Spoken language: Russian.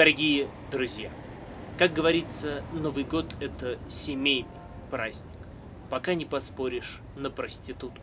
Дорогие друзья, как говорится, Новый год – это семейный праздник. Пока не поспоришь на проститутку.